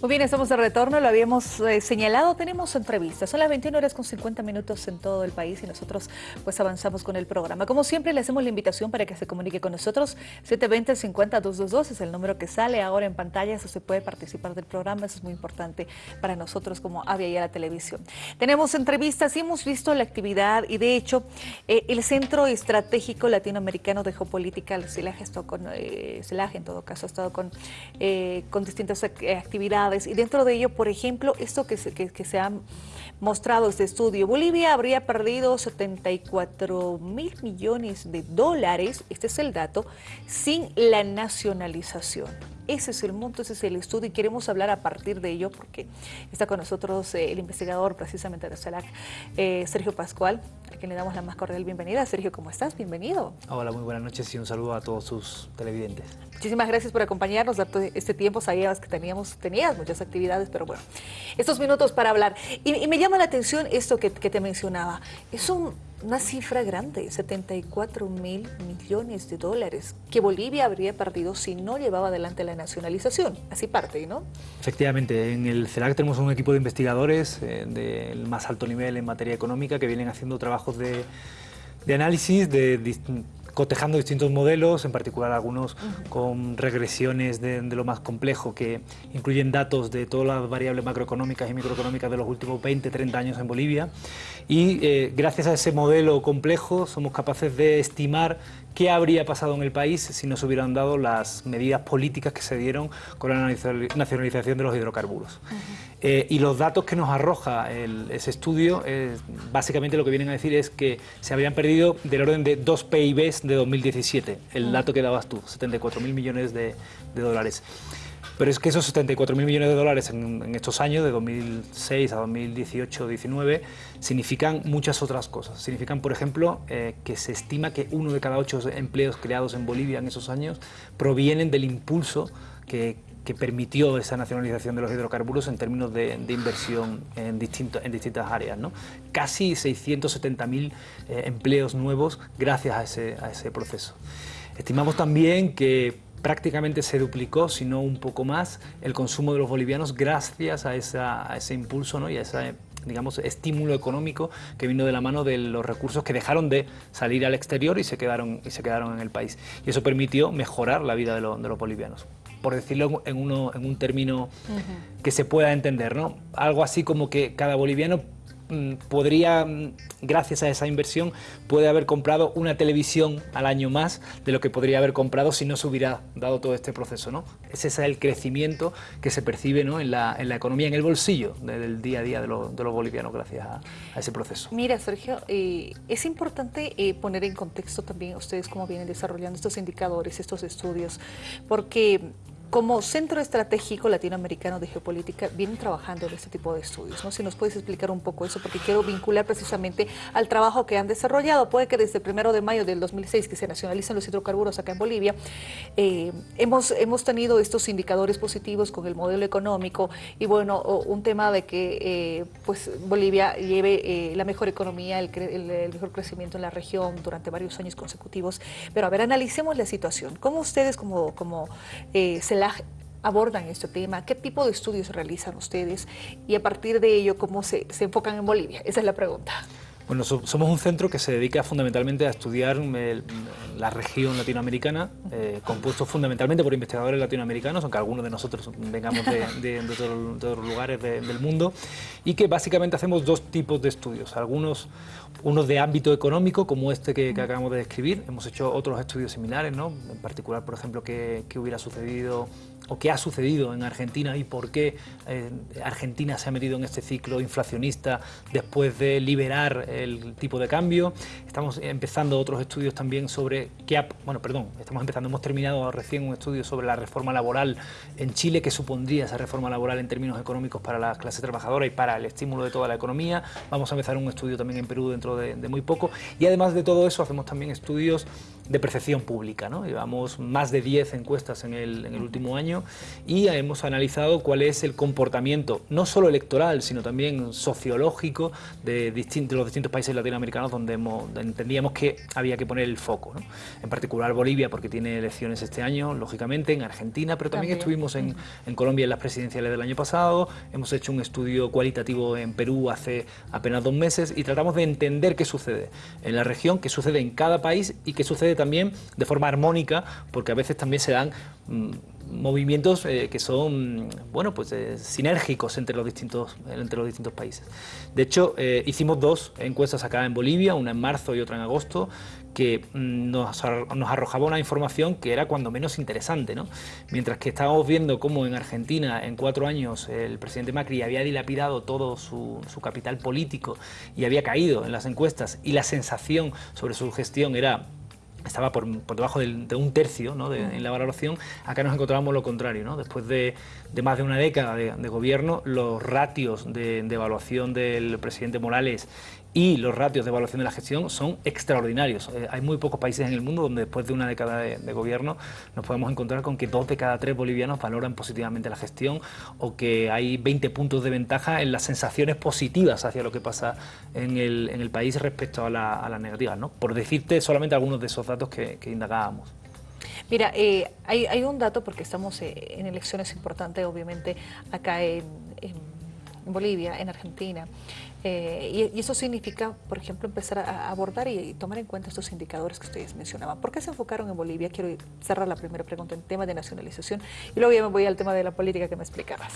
Muy bien, estamos de retorno, lo habíamos eh, señalado, tenemos entrevistas, son las 21 horas con 50 minutos en todo el país y nosotros pues avanzamos con el programa. Como siempre le hacemos la invitación para que se comunique con nosotros, 720-50-222 es el número que sale ahora en pantalla, eso se puede participar del programa, eso es muy importante para nosotros como Avia y a la televisión. Tenemos entrevistas y hemos visto la actividad y de hecho eh, el Centro Estratégico Latinoamericano de Geopolítica, el CELAG, eh, en todo caso, ha estado con, eh, con distintas actividades y dentro de ello, por ejemplo, esto que se, que, se ha mostrado este estudio, Bolivia habría perdido 74 mil millones de dólares, este es el dato, sin la nacionalización. Ese es el monto, ese es el estudio y queremos hablar a partir de ello porque está con nosotros eh, el investigador precisamente de CELAC, eh, Sergio Pascual, a quien le damos la más cordial bienvenida. Sergio, ¿cómo estás? Bienvenido. Hola, muy buenas noches y un saludo a todos sus televidentes. Muchísimas gracias por acompañarnos, darte este tiempo. Sabías que teníamos, tenías muchas actividades, pero bueno, estos minutos para hablar. Y, me llama la atención esto que, que te mencionaba. Es un una cifra grande, 74 mil millones de dólares, que Bolivia habría perdido si no llevaba adelante la nacionalización. Así parte, ¿no? Efectivamente, en el CELAC tenemos un equipo de investigadores eh, del más alto nivel en materia económica que vienen haciendo trabajos de, de análisis de cotejando distintos modelos, en particular algunos con regresiones de, lo más complejo, que incluyen datos de todas las variables macroeconómicas y microeconómicas de los últimos 20, 30 años en Bolivia. Y eh, gracias a ese modelo complejo somos capaces de estimar qué habría pasado en el país si no se hubieran dado las medidas políticas que se dieron con la nacionalización de los hidrocarburos. Eh, y los datos que nos arroja ese estudio, básicamente lo que vienen a decir es que se habían perdido del orden de dos PIBs de 2017, el dato que dabas tú, 74 mil millones de, dólares. Pero es que esos 74 mil millones de dólares en, estos años, de 2006 a 2018-19, significan muchas otras cosas. Significan, por ejemplo, eh, que se estima que uno de cada ocho empleos creados en Bolivia en esos años provienen del impulso que, permitió esa nacionalización de los hidrocarburos en términos de, inversión en, distintas áreas. ¿no? Casi 670.000 eh, empleos nuevos gracias a ese proceso. Estimamos también que prácticamente se duplicó, si no un poco más, el consumo de los bolivianos gracias a, esa, a ese impulso ¿no? y a ese digamos, estímulo económico que vino de la mano de los recursos que dejaron de salir al exterior y se quedaron, y se quedaron en el país. Y eso permitió mejorar la vida de, de los bolivianos por decirlo en, uno, en un término que se pueda entender, ¿no? Algo así como que cada boliviano podría, mm, gracias a esa inversión, puede haber comprado una televisión al año más de lo que podría haber comprado si no se hubiera dado todo este proceso. ¿no? Ese es el crecimiento que se percibe ¿no? en, la, economía, en el bolsillo del día a día de, de los bolivianos gracias a, ese proceso. Mira, Sergio, eh, es importante eh, poner en contexto también ustedes cómo vienen desarrollando estos indicadores, estos estudios, porque como Centro Estratégico Latinoamericano de Geopolítica vienen trabajando en este tipo de estudios, ¿no? Si nos puedes explicar un poco eso, porque quiero vincular precisamente al trabajo que han desarrollado. Puede que desde el primero de mayo del 2006, que se nacionalizan los hidrocarburos acá en Bolivia, eh, hemos, hemos tenido estos indicadores positivos con el modelo económico y bueno, un tema de que eh, pues Bolivia lleve eh, la mejor economía, el, mejor crecimiento en la región durante varios años consecutivos. Pero a ver, analicemos la situación. ¿Cómo ustedes como, como se abordan este tema? ¿Qué tipo de estudios realizan ustedes? Y a partir de ello, ¿cómo se, se enfocan en Bolivia? Esa es la pregunta. Bueno, somos un centro que se dedica fundamentalmente a estudiar la región latinoamericana, eh, compuesto fundamentalmente por investigadores latinoamericanos, aunque algunos de nosotros vengamos de, lugares del mundo, y que básicamente hacemos dos tipos de estudios. Algunos, unos de ámbito económico, como este que, acabamos de describir, hemos hecho otros estudios similares, ¿no? en particular, por ejemplo, qué, qué hubiera sucedido o qué ha sucedido en Argentina y por qué eh, Argentina se ha metido en este ciclo inflacionista después de liberar el tipo de cambio. Estamos empezando otros estudios también sobre qué bueno, perdón, estamos empezando, hemos terminado recién un estudio sobre la reforma laboral en Chile, qué supondría esa reforma laboral en términos económicos para la clase trabajadora y para el estímulo de toda la economía. Vamos a empezar un estudio también en Perú dentro de, de muy poco y además de todo eso hacemos también estudios de percepción pública. ¿no? Llevamos más de 10 encuestas en el, en el último año y hemos analizado cuál es el comportamiento, no solo electoral, sino también sociológico de, distintos, los distintos países latinoamericanos donde, entendíamos que había que poner el foco. ¿no? En particular Bolivia, porque tiene elecciones este año, lógicamente, en Argentina, pero también, estuvimos en, en Colombia en las presidenciales del año pasado, hemos hecho un estudio cualitativo en Perú hace apenas dos meses y tratamos de entender qué sucede en la región, qué sucede en cada país y qué sucede también de forma armónica, porque a veces también se dan mm, movimientos eh, que son bueno pues eh, sinérgicos entre los distintos entre los distintos países de hecho eh, hicimos dos encuestas acá en Bolivia una en marzo y otra en agosto que mm, nos, nos, arrojaba una información que era cuando menos interesante ¿no? mientras que estábamos viendo cómo en Argentina en cuatro años el presidente Macri había dilapidado todo su, su capital político y había caído en las encuestas y la sensación sobre su gestión era estaba por, debajo de un tercio ¿no? en la valoración, acá nos encontrábamos lo contrario. ¿no? Después de, más de una década de, gobierno, los ratios de, de, evaluación del presidente Morales y los ratios de evaluación de la gestión son extraordinarios. Eh, hay muy pocos países en el mundo donde después de una década de, gobierno nos podemos encontrar con que dos de cada tres bolivianos valoran positivamente la gestión o que hay 20 puntos de ventaja en las sensaciones positivas hacia lo que pasa en el, en el país respecto a, las negativas, ¿no? por decirte solamente algunos de esos datos que, indagábamos. Mira, eh, hay, un dato porque estamos eh, en elecciones importantes, obviamente, acá en Bolivia, en Argentina. Eh, y, eso significa, por ejemplo, empezar a, abordar y, tomar en cuenta estos indicadores que ustedes mencionaban. ¿Por qué se enfocaron en Bolivia? Quiero cerrar la primera pregunta en tema de nacionalización y luego ya me voy al tema de la política que me explicabas.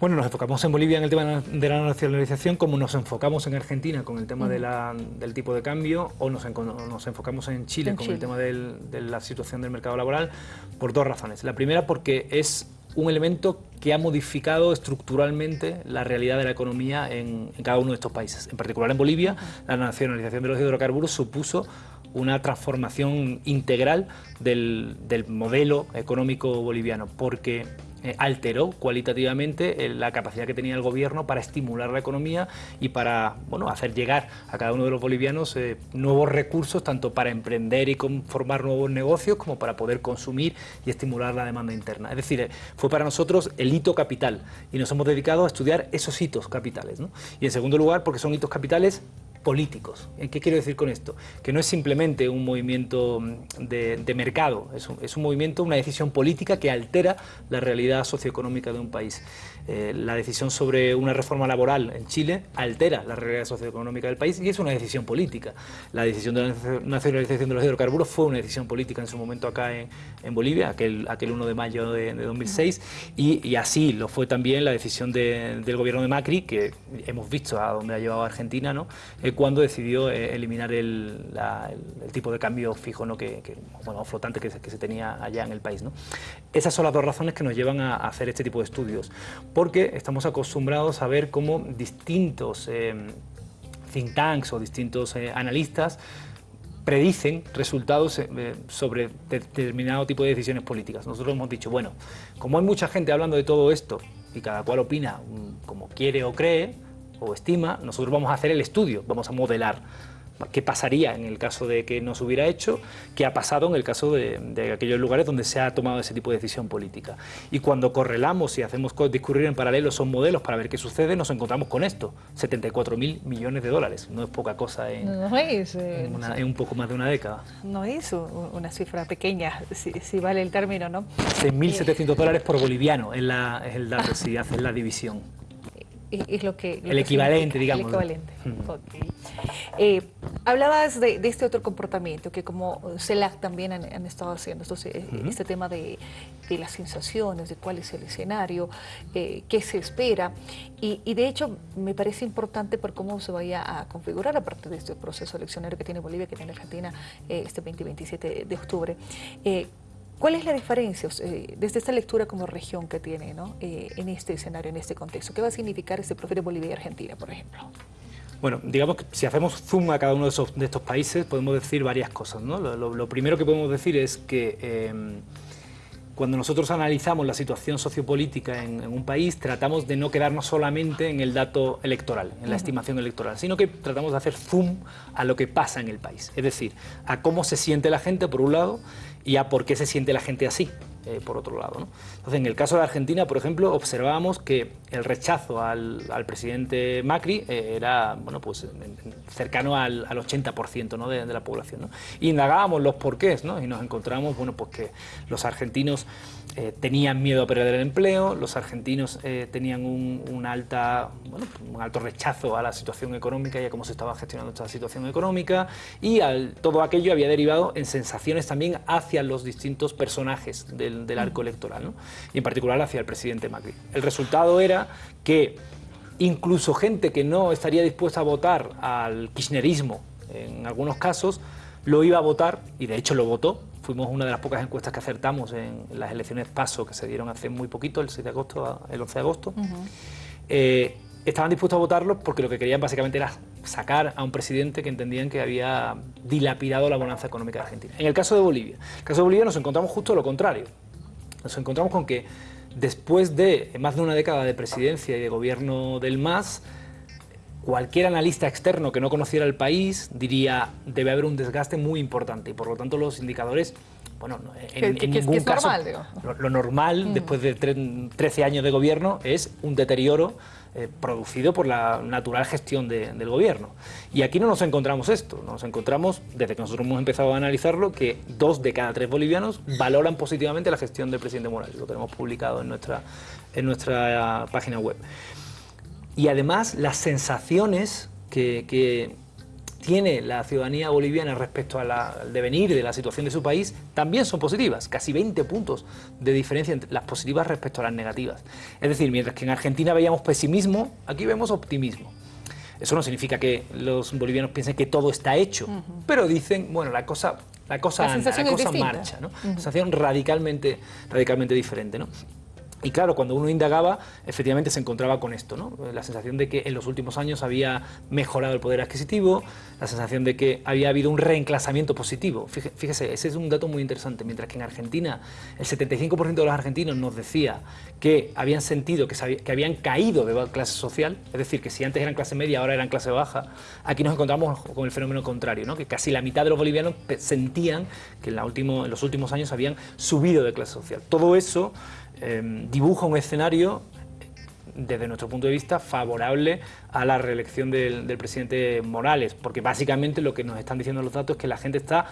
Bueno, nos enfocamos en Bolivia en el tema de la nacionalización, como nos enfocamos en Argentina con el tema del tipo de cambio, o nos, enfocamos en Chile con el tema de la situación del mercado laboral, por dos razones. La primera porque es un elemento que ha modificado estructuralmente la realidad de la economía en, cada uno de estos países. En particular en Bolivia, la nacionalización de los hidrocarburos supuso una transformación integral del, del modelo económico boliviano, porque eh, alteró cualitativamente eh, la capacidad que tenía el gobierno para estimular la economía y para bueno, hacer llegar a cada uno de los bolivianos eh, nuevos recursos, tanto para emprender y formar nuevos negocios, como para poder consumir y estimular la demanda interna. Es decir, fue para nosotros el hito capital y nos hemos dedicado a estudiar esos hitos capitales. Y en segundo lugar, porque son hitos capitales políticos. ¿Qué quiero decir con esto? Que no es simplemente un movimiento mm, de, mercado, es es un, movimiento, una decisión política que altera la realidad socioeconómica de un país. Eh, la decisión sobre una reforma laboral en Chile altera la realidad socioeconómica del país y es una decisión política. La decisión de la nacionalización de los hidrocarburos fue una decisión política en su momento acá en, Bolivia, aquel, aquel 1 de mayo de, 2006, y, así lo fue también la decisión del gobierno de Macri, que hemos visto a dónde ha llevado Argentina, ¿no? Eh, cuando decidió eh, eliminar el, tipo de cambio fijo, ¿no? que, bueno, flotante que se, tenía allá en el país. ¿no? Esas son las dos razones que nos llevan a hacer este tipo de estudios porque estamos acostumbrados a ver cómo distintos eh, think tanks o distintos eh, analistas predicen resultados eh, sobre determinado tipo de decisiones políticas. Nosotros hemos dicho, bueno, como hay mucha gente hablando de todo esto y cada cual opina mm, como quiere o cree o estima, nosotros vamos a hacer el estudio, vamos a modelar qué pasaría en el caso de que no se hubiera hecho, qué ha pasado en el caso de, aquellos lugares donde se ha tomado ese tipo de decisión política. Y cuando correlamos y hacemos discurrir en paralelo esos modelos para ver qué sucede, nos encontramos con esto, 74 mil millones de dólares. No es poca cosa en, eh, un poco más de una década. No es una cifra pequeña, si, vale el término, ¿no? 6.700 dólares por boliviano es, la, es el dato, si haces la división es lo que... el equivalente, digamos. El equivalente. Eh, hablabas de, este otro comportamiento que como CELAC también han, estado haciendo, eh, este tema de, las sensaciones, de cuál es el escenario, eh, qué se espera. Y, de hecho me parece importante por cómo se vaya a configurar a partir de este proceso eleccionario que tiene Bolivia, que tiene Argentina este 20 y 27 de octubre. ¿Cuál es la diferencia eh, desde esta lectura como región que tiene eh, en este escenario, en este contexto? ¿Qué va a significar este profile Bolivia y Argentina, por ejemplo? Bueno, digamos que si hacemos zoom a cada uno de, estos países podemos decir varias cosas. ¿no? Lo, primero que podemos decir es que em, cuando nosotros analizamos la situación sociopolítica en, un país, tratamos de no quedarnos solamente en el dato electoral, en la estimación electoral, sino que tratamos de hacer zoom a lo que pasa en el país. Es decir, a cómo se siente la gente, por un lado, y a por qué se siente la gente así. Eh, por otro lado. Entonces, en el caso de Argentina, por ejemplo, observábamos que el rechazo al, presidente Macri eh, era bueno, pues, cercano al, 80% ¿no? de, la población. Y indagábamos los porqués ¿no? y nos encontramos bueno, pues que los argentinos eh, tenían miedo a perder el empleo, los argentinos tenían un, alta, un alto rechazo a la situación económica y a cómo se estaba gestionando esta situación económica y todo aquello había derivado en sensaciones también hacia los distintos personajes del del, arco electoral, y en particular hacia el presidente Macri. El resultado era que incluso gente que no estaría dispuesta a votar al kirchnerismo en algunos casos, lo iba a votar, y de hecho lo votó. Fuimos una de las pocas encuestas que acertamos en las elecciones PASO que se dieron hace muy poquito, el 6 de agosto, el 11 de agosto. Eh, estaban dispuestos a votarlo porque lo que querían básicamente era sacar a un presidente que entendían que había dilapidado la bonanza económica de Argentina. En el caso de Bolivia, en el caso de Bolivia nos encontramos justo lo contrario. Nos encontramos con que después de más de una década de presidencia y de gobierno del MAS, cualquier analista externo que no conociera el país diría debe haber un desgaste muy importante y por lo tanto los indicadores bueno, en, ningún caso, lo, normal mm. después de 13 años de gobierno es un deterioro eh, producido por la natural gestión del gobierno. Y aquí no nos encontramos esto, nos encontramos, desde que nosotros hemos empezado a analizarlo, que dos de cada tres bolivianos valoran positivamente la gestión del presidente Morales, lo tenemos publicado en nuestra, en nuestra página web. Y además las sensaciones que, que tiene la ciudadanía boliviana respecto al devenir de la situación de su país también son positivas, casi 20 puntos de diferencia entre las positivas respecto a las negativas. Es decir, mientras que en Argentina veíamos pesimismo, aquí vemos optimismo. Eso no significa que los bolivianos piensen que todo está hecho, pero dicen, bueno, la cosa, la cosa anda, la cosa marcha, ¿no? Sensación radicalmente, radicalmente diferente, ¿no? Y claro, cuando uno indagaba, efectivamente se encontraba con esto, ¿no? la sensación de que en los últimos años había mejorado el poder adquisitivo, la sensación de que había habido un reenclasamiento positivo. Fíjese, ese es un dato muy interesante, mientras que en Argentina el 75% de los argentinos nos decía que habían sentido que, que habían caído de clase social, es decir, que si antes eran clase media, ahora eran clase baja, aquí nos encontramos con el fenómeno contrario, ¿no? que casi la mitad de los bolivianos sentían que en, la último, en los últimos años habían subido de clase social. Todo eso Em, dibuja un escenario desde nuestro punto de vista, favorable a la reelección del, del, presidente Morales, porque básicamente lo que nos están diciendo los datos es que la gente está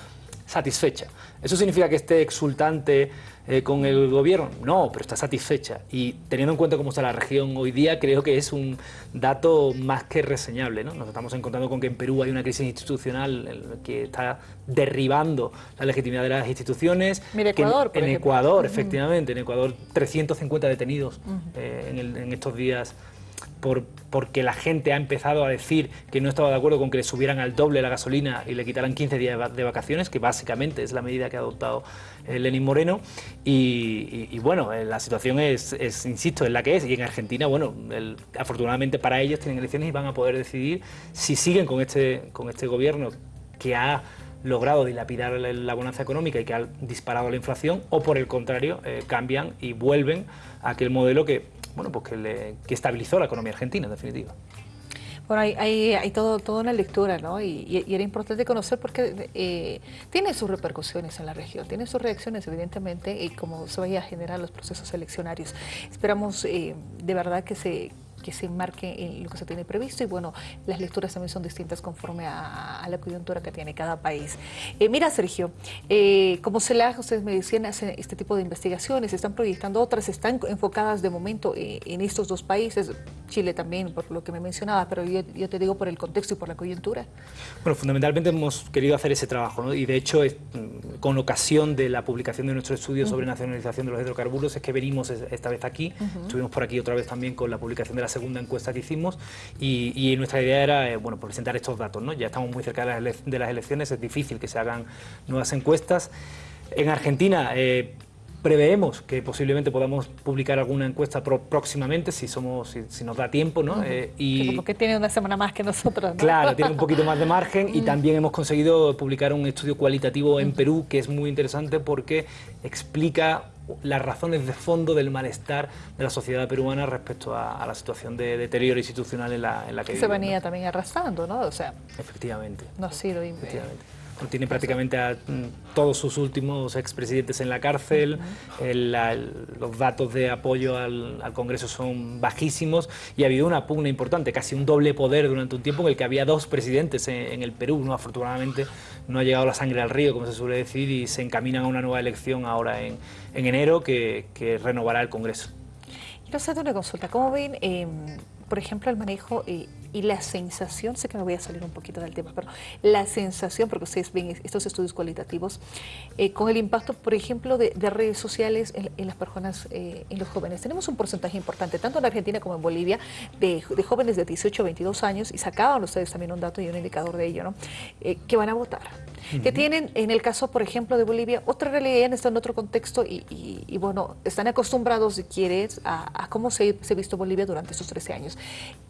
satisfecha. ¿Eso significa que esté exultante eh, con el gobierno? No, pero está satisfecha. Y teniendo en cuenta cómo está la región hoy día, creo que es un dato más que reseñable. ¿no? Nos estamos encontrando con que en Perú hay una crisis institucional que está derribando la legitimidad de las instituciones. Mira, Ecuador, En Ecuador, efectivamente, en Ecuador 350 detenidos eh, en estos días por, porque la gente ha empezado a decir que no estaba de acuerdo con que le subieran al doble la gasolina y le quitaran 15 días de vacaciones, que básicamente es la medida que ha adoptado eh, Lenín Moreno. Y, bueno, eh, la situación es, insisto, es la que es. Y en Argentina, bueno, afortunadamente para ellos tienen elecciones y van a poder decidir si siguen con este, con este gobierno que ha logrado dilapidar la bonanza económica y que ha disparado la inflación, o por el contrario, eh, cambian y vuelven a aquel modelo que bueno, pues que, estabilizó la economía argentina, en definitiva. Bueno, hay, hay, todo, toda una lectura, ¿no? Y, era importante conocer porque eh, tiene sus repercusiones en la región, tiene sus reacciones, evidentemente, y cómo se vaya a generar los procesos eleccionarios. Esperamos eh, de verdad que se que se enmarque en lo que se tiene previsto y bueno, las lecturas también son distintas conforme a, la coyuntura que tiene cada país. Eh, mira Sergio, eh, como CELAG, ustedes me decían, hacen este tipo de investigaciones, están proyectando otras, están enfocadas de momento eh, en estos dos países, Chile también, por lo que me mencionaba, pero yo, te digo por el contexto y por la coyuntura. Bueno, fundamentalmente hemos querido hacer ese trabajo ¿no? y de hecho con ocasión de la publicación de nuestro estudio sobre nacionalización de los hidrocarburos es que venimos esta vez aquí, estuvimos por aquí otra vez también con la publicación de la segunda encuesta que hicimos y, nuestra idea era eh, bueno, presentar estos datos. ¿no? Ya estamos muy cerca de las, elecciones, es difícil que se hagan nuevas encuestas. En Argentina, eh, Preveemos que posiblemente podamos publicar alguna encuesta próximamente, si somos si, nos da tiempo, ¿no? Eh, y, como que tiene una semana más que nosotros, ¿no? Claro, tiene un poquito más de margen y también hemos conseguido publicar un estudio cualitativo en Perú que es muy interesante porque explica las razones de fondo del malestar de la sociedad peruana respecto a, la situación de deterioro institucional en la, en la que Se venía también arrastrando, ¿no? O sea, efectivamente. No ha sido... Efectivamente tiene prácticamente a mm, todos sus últimos expresidentes en la cárcel, los datos de apoyo al, Congreso son bajísimos y ha habido una pugna importante, casi un doble poder durante un tiempo en el que había dos presidentes en, el Perú. ¿no? Afortunadamente no ha llegado la sangre al río, como se suele decir, y se encaminan a una nueva elección ahora en, enero que, renovará el Congreso. Quiero hacerte una consulta. ¿Cómo ven, em, por ejemplo, el manejo... Eh, y la sensación, sé que me voy a salir un poquito del tema, pero la sensación, porque ustedes ven estos estudios cualitativos, eh, con el impacto, por ejemplo, de, redes sociales en, las personas, eh, en los jóvenes. Tenemos un porcentaje importante, tanto en Argentina como en Bolivia, de, jóvenes de 18 a 22 años, y sacaban ustedes también un dato y un indicador de ello, ¿no? Eh, que van a votar. Que tienen, en el caso, por ejemplo, de Bolivia, otra realidad, están en otro contexto y, bueno, están acostumbrados, si quieres, a, cómo se, ha visto Bolivia durante estos 13 años.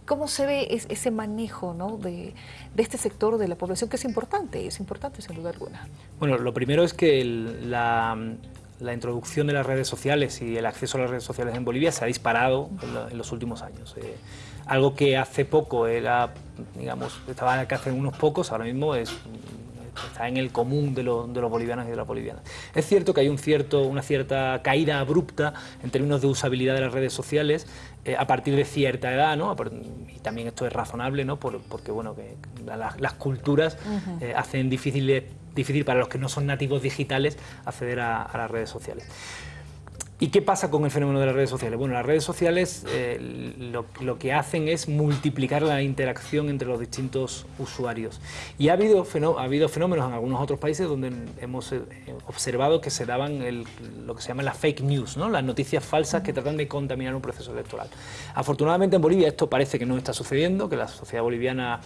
¿Cómo se ve ese manejo ¿no? de, este sector de la población que es importante, es importante sin duda alguna? Bueno, lo primero es que la, introducción de las redes sociales y el acceso a las redes sociales en Bolivia se ha disparado en, los últimos años. Eh, algo que hace poco era, digamos, estaba en hace unos pocos, ahora mismo es está en el común de, los bolivianos y de las bolivianas. Es cierto que hay un cierto, una cierta caída abrupta en términos de usabilidad de las redes sociales eh, a partir de cierta edad, ¿no? y también esto es razonable, ¿no? porque bueno, que las, culturas eh, hacen difícil, difícil para los que no son nativos digitales acceder a las redes sociales. ¿Y qué pasa con el fenómeno de las redes sociales? Bueno, las redes sociales eh, lo, que hacen es multiplicar la interacción entre los distintos usuarios. Y ha habido, ha habido fenómenos en algunos otros países donde hemos eh, observado que se daban lo que se llama las fake news, las noticias falsas que tratan de contaminar un proceso electoral. Afortunadamente en Bolivia esto parece que no está sucediendo, que la sociedad boliviana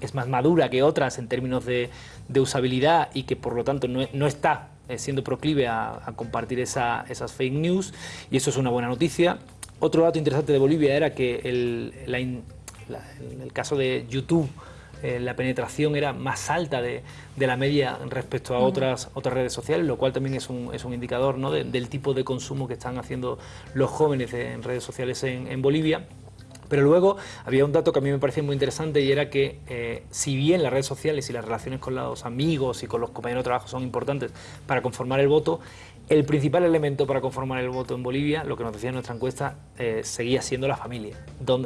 es más madura que otras en términos de, usabilidad y que por lo tanto no, está siendo proclive a, compartir esas fake news y eso es una buena noticia. Otro dato interesante de Bolivia era que el, en el caso de YouTube eh, la penetración era más alta de, la media respecto a otras, otras redes sociales, lo cual también es un, es un indicador ¿no? del tipo de consumo que están haciendo los jóvenes en redes sociales en Bolivia. Pero luego había un dato que a mí me parecía muy interesante y era que eh, si bien las redes sociales y las relaciones con los amigos y con los compañeros de trabajo son importantes para conformar el voto, el principal elemento para conformar el voto en Bolivia, lo que nos decía nuestra encuesta, eh, seguía siendo la familia.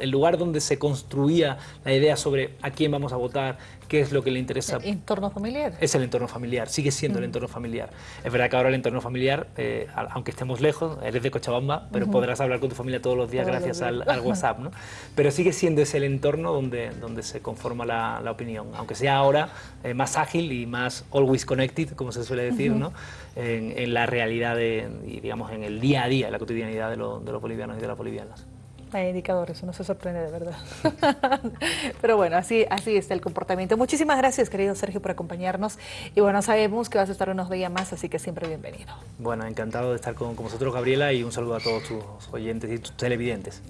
El lugar donde se construía la idea sobre a quién vamos a votar, qué es lo que le interesa. ¿El entorno familiar? Es el entorno familiar, sigue siendo el mm. entorno familiar. Es verdad que ahora el entorno familiar, eh, aunque estemos lejos, eres de Cochabamba, pero podrás hablar con tu familia todos los días gracias Al, WhatsApp, ¿no? Pero sigue siendo ese el entorno donde, donde se conforma la, opinión, aunque sea ahora eh, más ágil y más always connected, como se suele decir, ¿no? en, la realidad de, y digamos en el día a día, en la cotidianidad de, de los bolivianos y de las bolivianas. Hay indicadores, uno se sorprende de verdad. Pero bueno, así, así está el comportamiento. Muchísimas gracias, querido Sergio, por acompañarnos. Y bueno, sabemos que vas a estar unos días más, así que siempre bienvenido. Bueno, encantado de estar con, con vosotros, Gabriela, y un saludo a todos tus oyentes y tus televidentes.